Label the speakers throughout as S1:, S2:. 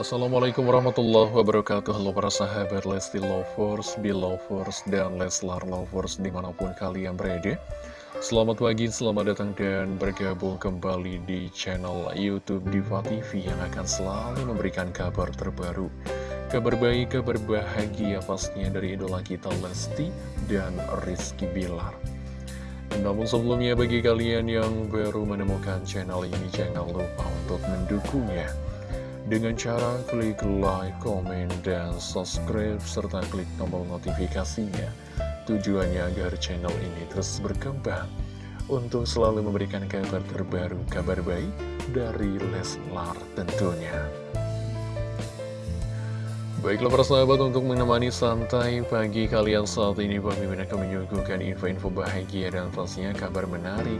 S1: Assalamualaikum warahmatullahi wabarakatuh. Halo para sahabat Lesti Lovers, Belovers, dan Leslar Lovers di mana pun kalian berada. Selamat pagi, selamat datang dan bergabung kembali di channel Youtube Diva TV Yang akan selalu memberikan kabar terbaru. Kabar baik, kabar bahagia pastinya dari idola kita Lesti dan Rizky Bilar namun sebelumnya bagi kalian yang baru menemukan channel ini jangan lupa untuk mendukungnya. Dengan cara klik like, komen, dan subscribe serta klik tombol notifikasinya. Tujuannya agar channel ini terus berkembang. Untuk selalu memberikan kabar terbaru, kabar baik dari Leslar tentunya. Baiklah para sahabat untuk menemani santai pagi kalian saat ini Mimin akan menyuguhkan info-info bahagia dan pastinya kabar menarik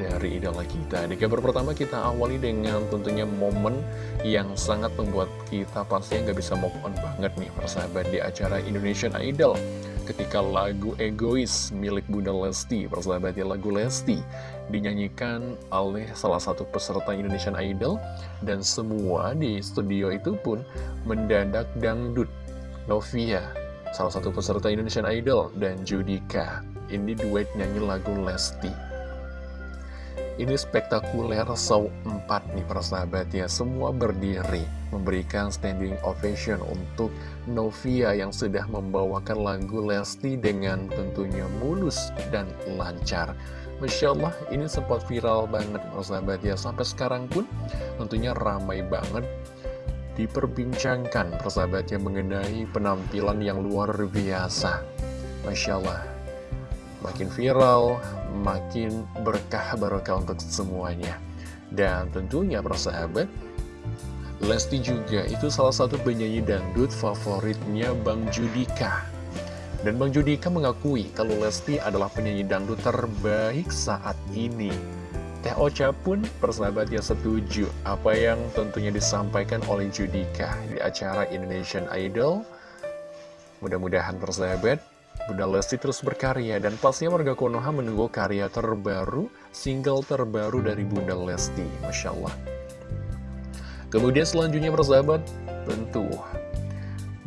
S1: dari idola kita. Di kabar pertama kita awali dengan tentunya momen yang sangat membuat kita pastinya nggak bisa move on banget nih para sahabat di acara Indonesian Idol ketika lagu Egois milik Bunda Lesti, persahabatnya lagu Lesti, dinyanyikan oleh salah satu peserta Indonesian Idol, dan semua di studio itu pun mendadak dangdut. Novia, salah satu peserta Indonesian Idol, dan Judika, ini duet nyanyi lagu Lesti. Ini spektakuler show 4 nih persahabat ya Semua berdiri memberikan standing ovation untuk Novia yang sudah membawakan lagu Lesti dengan tentunya mulus dan lancar. Masya Allah ini sempat viral banget persahabat ya Sampai sekarang pun tentunya ramai banget diperbincangkan persahabat ya mengenai penampilan yang luar biasa. Masya Allah makin viral, makin berkah barokah untuk semuanya. Dan tentunya persahabat, Lesti juga itu salah satu penyanyi dangdut favoritnya Bang Judika. Dan Bang Judika mengakui kalau Lesti adalah penyanyi dangdut terbaik saat ini. Teh Ocha pun persahabatnya setuju apa yang tentunya disampaikan oleh Judika di acara Indonesian Idol. Mudah-mudahan persahabat Bunda Lesti terus berkarya dan pastinya warga Konoha menunggu karya terbaru, single terbaru dari Bunda Lesti, Masya Allah. Kemudian selanjutnya persahabat, tentu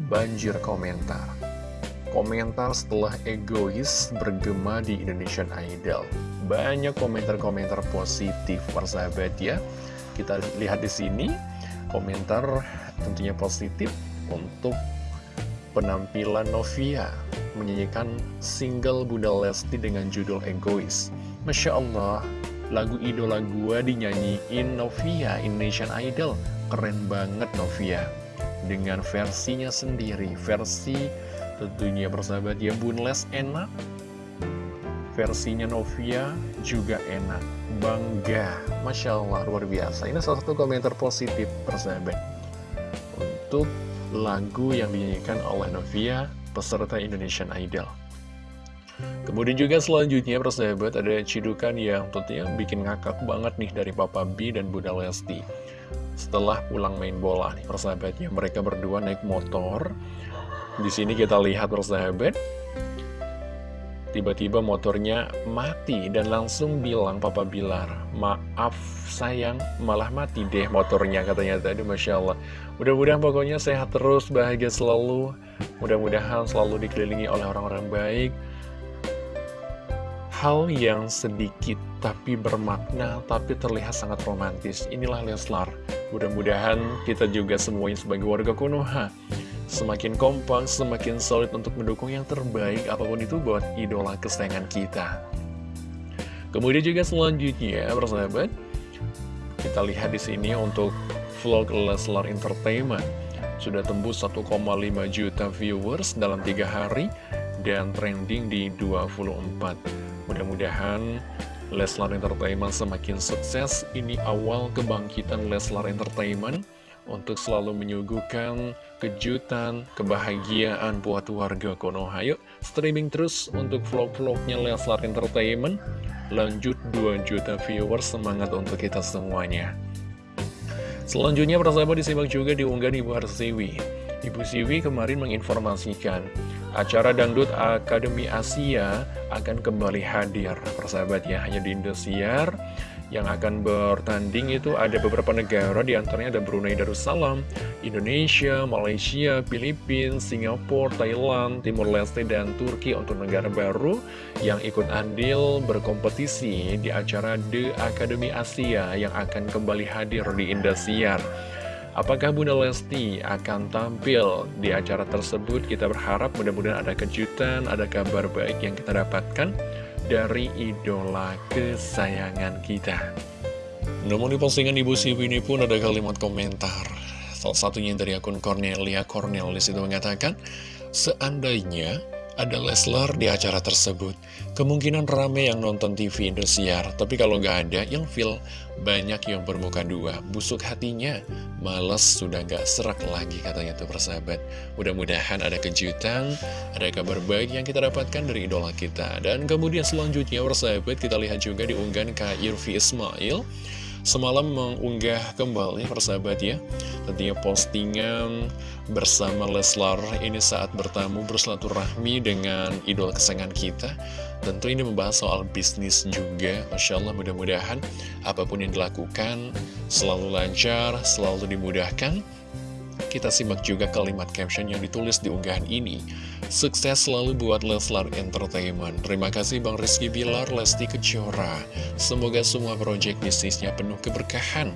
S1: banjir komentar. Komentar setelah egois bergema di Indonesian Idol. Banyak komentar-komentar positif persahabat ya. Kita lihat di sini, komentar tentunya positif untuk penampilan Novia menyanyikan single Bunda Lesti dengan judul Egois. Masya Allah, lagu idola gua dinyanyiin Novia Indonesian Idol. Keren banget Novia. Dengan versinya sendiri, versi tentunya bersahabat ya Bunles enak. Versinya Novia juga enak. Bangga, Masya Allah, luar biasa. Ini salah satu komentar positif persahabat. Untuk lagu yang dinyanyikan oleh Novia peserta Indonesian Idol. Kemudian juga selanjutnya persahabat ada cidukan yang tentunya bikin ngakak banget nih dari Papa B dan Bunda Lesti. Setelah pulang main bola nih persahabatnya mereka berdua naik motor. Di sini kita lihat persahabat Tiba-tiba motornya mati dan langsung bilang Papa Bilar, maaf sayang, malah mati deh motornya katanya tadi Masya Allah. Mudah-mudahan pokoknya sehat terus, bahagia selalu, mudah-mudahan selalu dikelilingi oleh orang-orang baik. Hal yang sedikit tapi bermakna, tapi terlihat sangat romantis. Inilah Leslar. Mudah-mudahan kita juga semuanya sebagai warga Konoha semakin kompak, semakin solid untuk mendukung yang terbaik apa pun itu buat idola kesayangan kita. Kemudian juga selanjutnya, persahabat, kita lihat di sini untuk vlog Leslar Entertainment sudah tembus 1,5 juta viewers dalam tiga hari dan trending di 24. Mudah-mudahan Leslar Entertainment semakin sukses. Ini awal kebangkitan Leslar Entertainment untuk selalu menyuguhkan kejutan, kebahagiaan buat warga Konoha. Yuk, streaming terus untuk vlog-vlognya Leslar Entertainment. Lanjut 2 juta viewers, semangat untuk kita semuanya. Selanjutnya, persahabat disimak juga diunggah Ibu Harsiwi. Ibu Siwi kemarin menginformasikan acara Dangdut Akademi Asia akan kembali hadir. Persahabat ya, hanya di Indosiar yang akan bertanding itu ada beberapa negara di antaranya ada Brunei Darussalam, Indonesia, Malaysia, Filipina, Singapura, Thailand, Timur Leste, dan Turki untuk negara baru yang ikut andil berkompetisi di acara The Academy Asia yang akan kembali hadir di Indosiar. Apakah Bunda Lesti akan tampil di acara tersebut? Kita berharap mudah-mudahan ada kejutan, ada kabar baik yang kita dapatkan dari idola kesayangan kita. Namun di postingan Ibu Siwi ini pun ada kalimat komentar. Salah satunya dari akun Cornelia Cornel di situ mengatakan, Seandainya ada Leslar di acara tersebut. Kemungkinan rame yang nonton TV Indosiar, tapi kalau nggak ada, yang feel banyak yang bermuka dua. Busuk hatinya, males sudah nggak serak lagi katanya tuh persahabat. Mudah-mudahan ada kejutan, ada kabar baik yang kita dapatkan dari idola kita. Dan kemudian selanjutnya persahabat, kita lihat juga di unggahan Kak Irvi Ismail semalam mengunggah kembali persahabat ya tentunya postingan bersama Leslar ini saat bertamu bersilaturahmi dengan idol kesayangan kita tentu ini membahas soal bisnis juga Masya Allah mudah-mudahan apa pun yang dilakukan selalu lancar selalu dimudahkan kita simak juga kalimat caption yang ditulis di unggahan ini. Sukses selalu buat Leslar Entertainment. Terima kasih Bang Rizky Bilar, Lesti Kejora. Semoga semua proyek bisnisnya penuh keberkahan.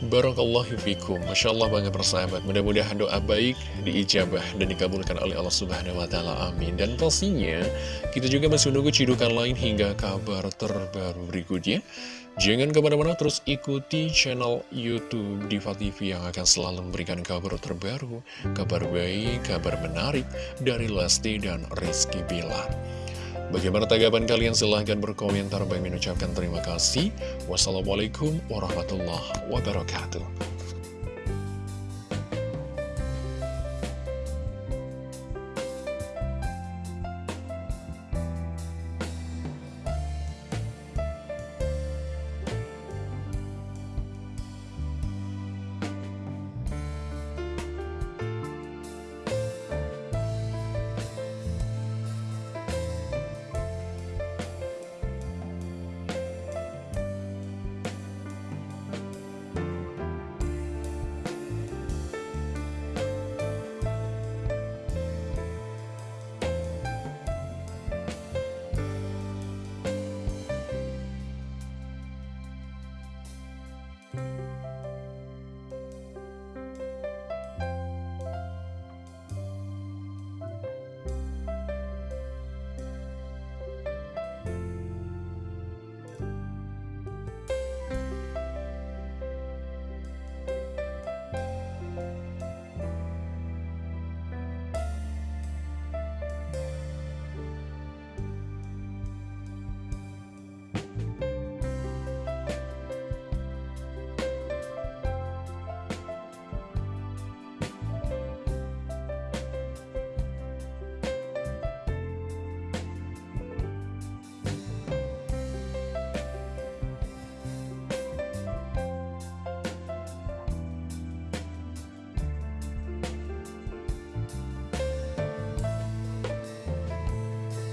S1: Barakallahu fikum Masya Allah bangga persahabat Mudah-mudahan doa baik diijabah dan dikabulkan oleh Allah Subhanahu Wa Taala Amin Dan pastinya kita juga masih menunggu cidukan lain hingga kabar terbaru berikutnya Jangan ke mana-mana terus ikuti channel Youtube Diva TV yang akan selalu memberikan kabar terbaru Kabar baik, kabar menarik dari Lesti dan Rizky Bilar Bagaimana tanggapan kalian? Silahkan berkomentar. Bagi mengucapkan terima kasih. Wassalamualaikum warahmatullahi wabarakatuh.